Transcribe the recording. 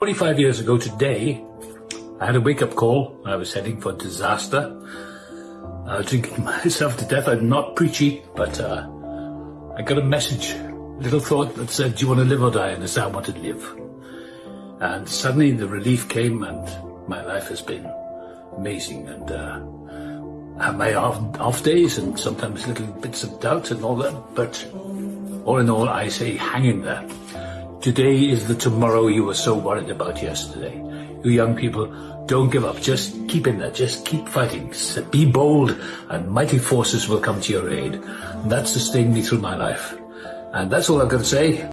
45 years ago today, I had a wake-up call. I was heading for disaster. I was drinking myself to death. I'm not preachy, but uh, I got a message, a little thought that said, do you want to live or die? And I said, I want to live. And suddenly the relief came and my life has been amazing. And uh, I have my off, off days and sometimes little bits of doubt and all that. But all in all, I say hang in there. Today is the tomorrow you were so worried about yesterday. You young people, don't give up. Just keep in there. Just keep fighting. Be bold and mighty forces will come to your aid. And that sustained me through my life. And that's all I've got to say.